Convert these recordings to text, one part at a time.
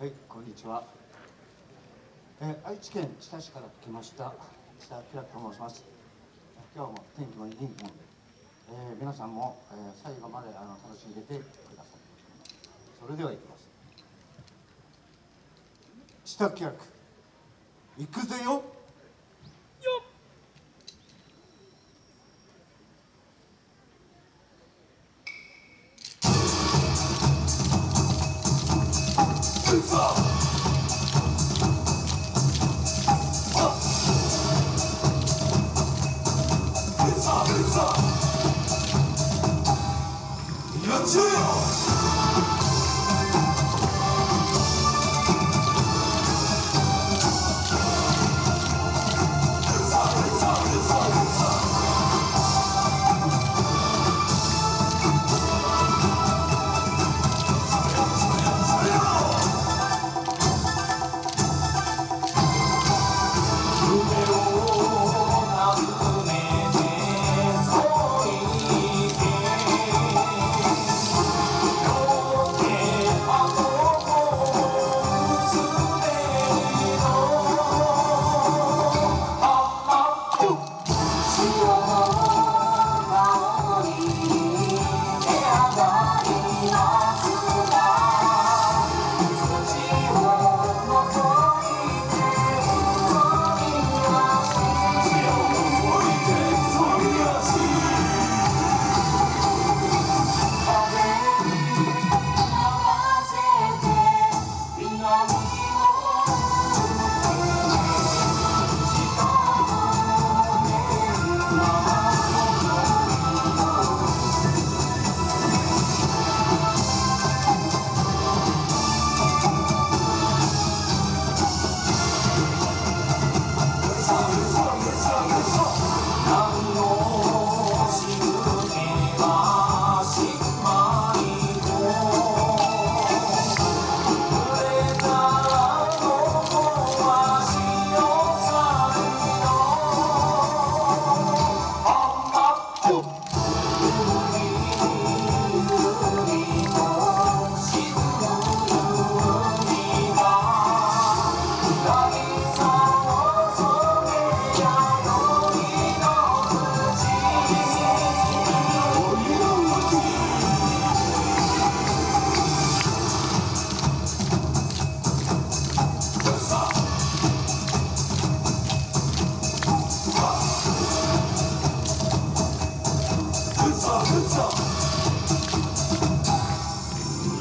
はい、こんにちは。えー愛知県知多市から来ました知多明と申します。今日も天気もいい天気なんで、えー皆さんも、えー最後まであの楽しんでてください。それでは行きます。知多明行くぜよ。や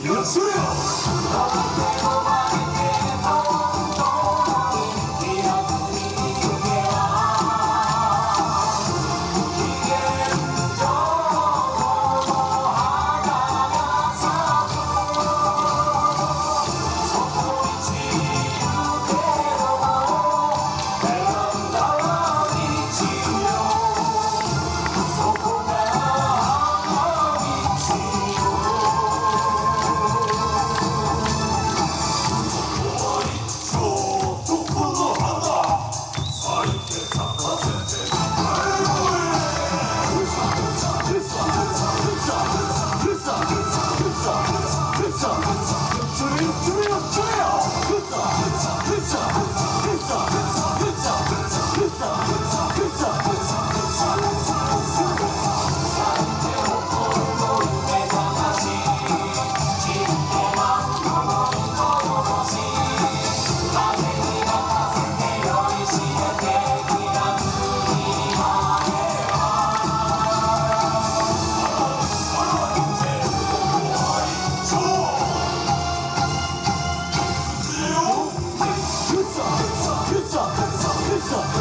よっしゃ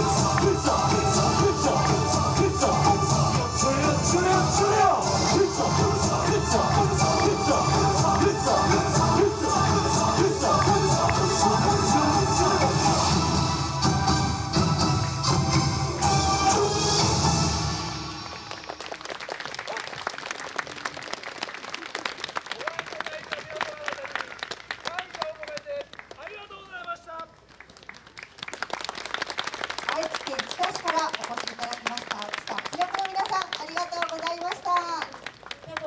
It's